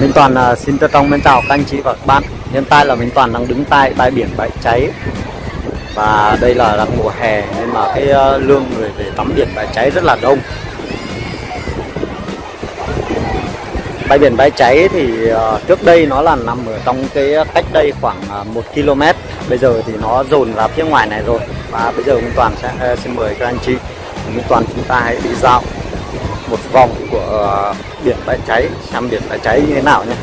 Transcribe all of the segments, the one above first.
Minh Toàn uh, xin trân trọng mến chào các anh chị và các bạn. Hiện tại là Minh Toàn đang đứng tại bãi biển bãi cháy. Và đây là đang mùa hè nên mà cái à, uh, lượng người về tắm biển bãi cháy rất là đông. Bãi biển bãi cháy thì uh, trước đây nó là nằm ở trong cái cách đây khoảng uh, 1 km. Bây giờ thì nó dồn ra phía ngoài này rồi. Và bây giờ Minh Toàn sẽ uh, xin mời các anh chị. Minh Toàn chúng ta hãy đi dạo một vòng của ờ, biển bãi cháy xem biển bãi cháy như thế nào nhé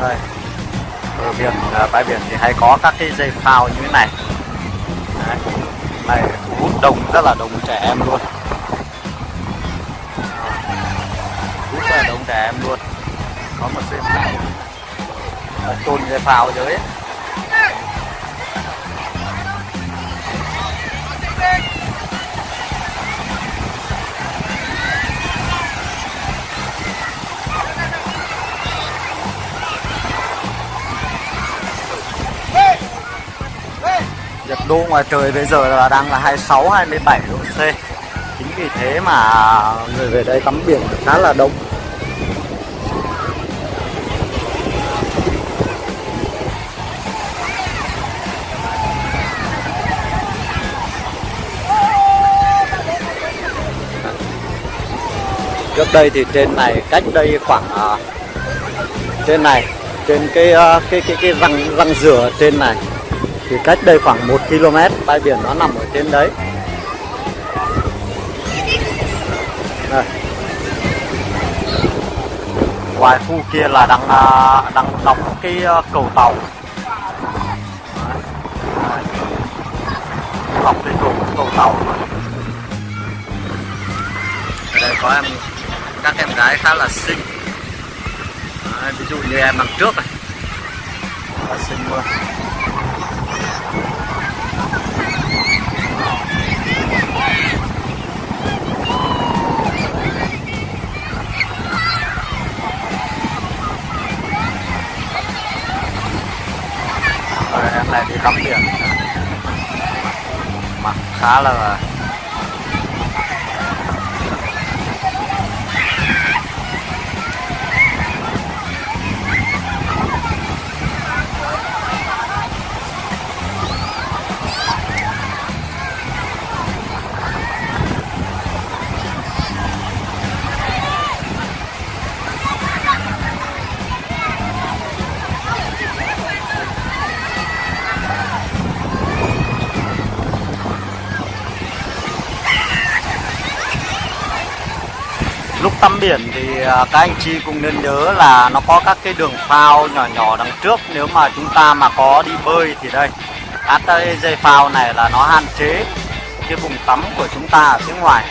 đây ở biển ờ, bãi biển thì hay có các cái dây phao như thế này. Đấy. này, hút đông rất là đông trẻ em luôn. Hút rất là đông trẻ em luôn có một dây này, chôn về phao dưới. Ấy. nhiệt độ ngoài trời bây giờ là đang là 26 27 độ C. Chính vì thế mà người về đây tắm biển khá là đông. Trước đây thì trên này cách đây khoảng uh, trên này trên cái uh, cái cái cái răng răng rửa trên này thì cách đây khoảng 1 km bãi biển nó nằm ở trên đấy. Đây. ngoài khu kia là đang uh, đang đóng cái uh, cầu tàu. Đóng cái cầu cầu tàu. Đây có em các em gái khá là xinh. Đấy, ví dụ như em đằng trước này. Xinh luôn. Rồi, em này đi tắm biển mặt khá là lúc tắm biển thì à, các anh chị cũng nên nhớ là nó có các cái đường phao nhỏ nhỏ đằng trước. Nếu mà chúng ta mà có đi bơi thì đây, các cái dây phao này là nó hạn chế cái vùng tắm của chúng ta ở phía ngoài.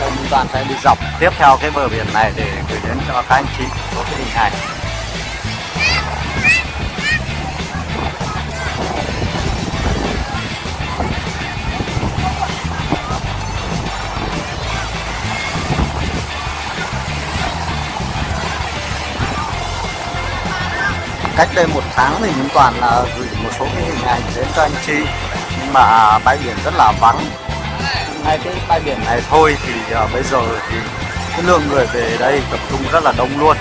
Tôi Minh Toàn sẽ đi dọc tiếp theo cái bờ biển này để gửi đến cho các anh chị số cái hình ảnh. Cách đây một tháng thì Minh Toàn là gửi một số cái hình ảnh đến cho anh chị. Nhưng mà à, bãi biển rất là vắng. Ngay cái bãi biển này thôi thì uh, bây giờ thì cái lượng người về đây tập trung rất là đông luôn.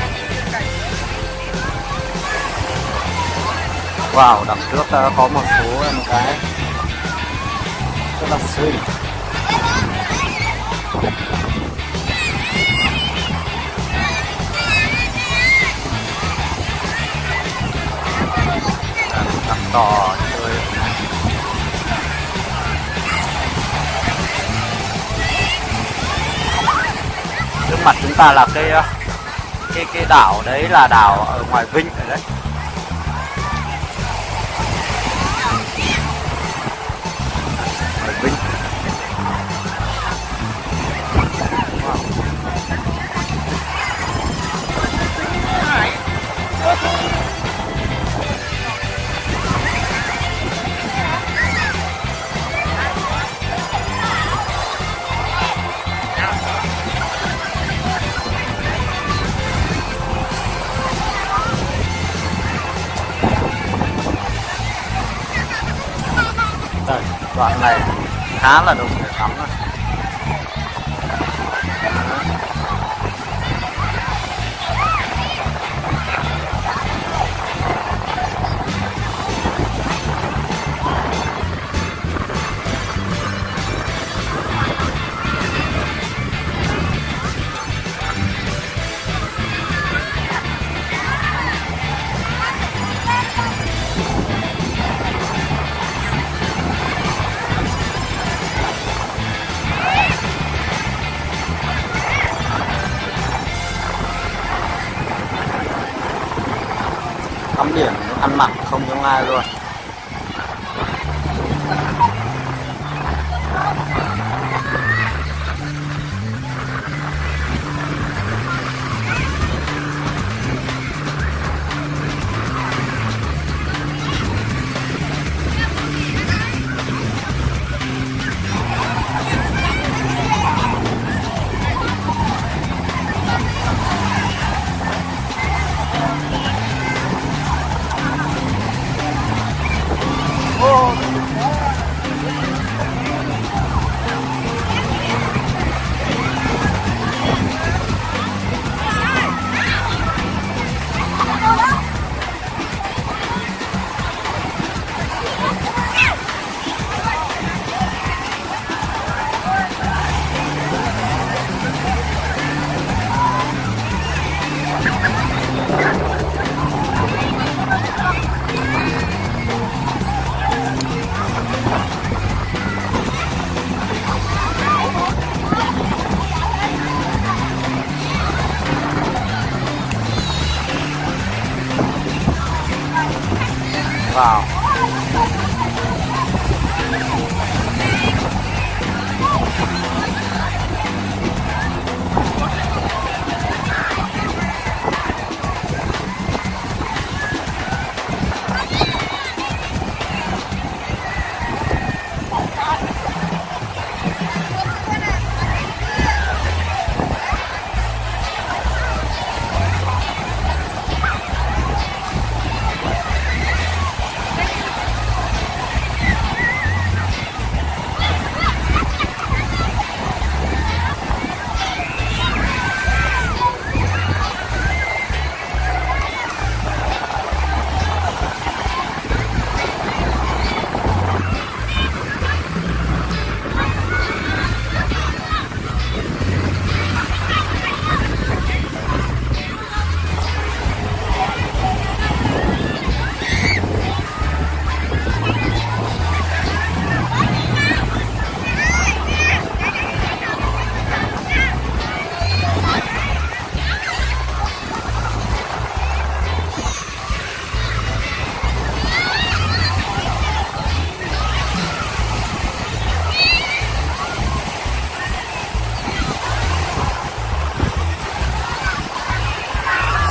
Wow, đằng trước uh, có một số em gái rất là xinh. Đỏ chơi. Trước mặt chúng ta là cái ờ, cái cái đảo đấy là đảo ở ngoài vinh rồi đấy. Đoạn này khá là đông người tắm mặt không giống ai luôn.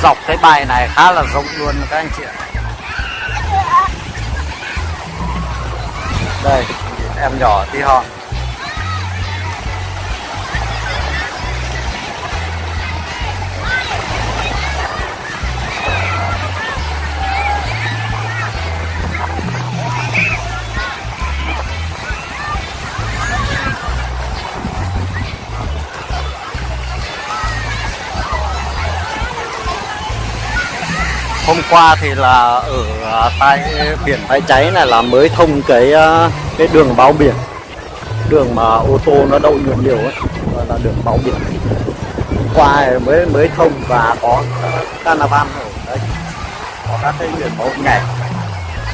Dọc cái bài này khá là rộng luôn các anh chị ạ. Đây, em nhỏ tí hon. Hôm qua thì là ở à, tại biển bãi cháy này là mới thông cái à, cái đường bao biển. Đường mà ô tô nó đậu nhiều nhiều ấy, gọi là đường bao biển. Qua mới mới thông và có carnival ở đây. Có các cái biển báo nhảy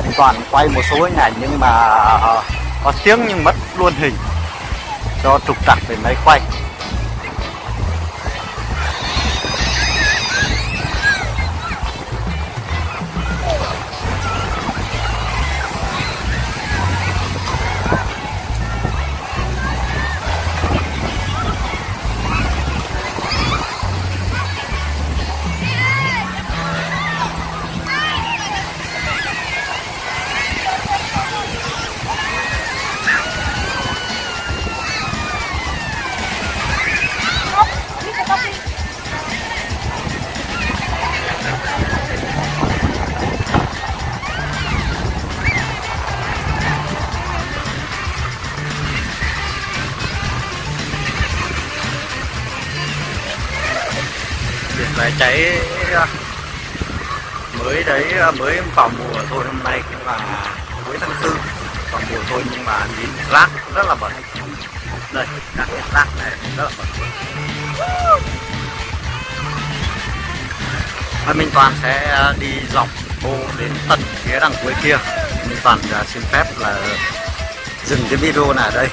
mình toàn quay một số hình ảnh nhưng mà à, có tiếng nhưng mất luôn hình. Do trục trặc về máy quay. Cháy à, mới đấy à, mới vào mùa thôi hôm nay cũng là cuối tháng tư. Vào mùa thôi nhưng mà nhìn rác rất là bẩn. Đây các cái rác này rất là bẩn. Và Minh Toàn sẽ à, đi dọc bộ đến tận phía đằng cuối kia. Minh Toàn xin phép là dừng cái video này ở đây.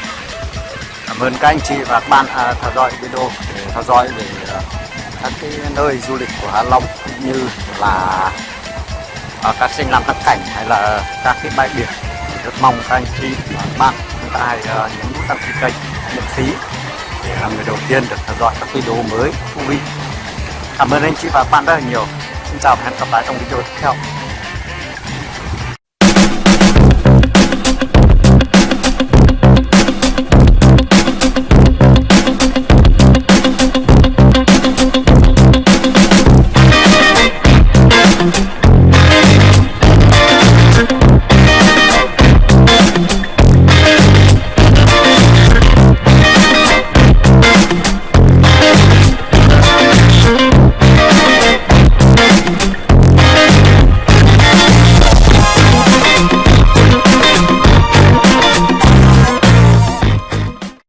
Cảm ơn các anh chị và các bạn à, theo dõi video để theo dõi về các cái nơi du lịch của Hạ Long cũng như là ở các sinh làm các cảnh hay là các cái bãi biển rất mong các anh chị và bạn chúng ta hãy nhấn nút đăng ký kênh miễn phí để là người đầu tiên được theo dõi các video mới thú vị. Cảm ơn anh chị và các bạn rất là nhiều. Xin chào và hẹn gặp lại trong video tiếp theo.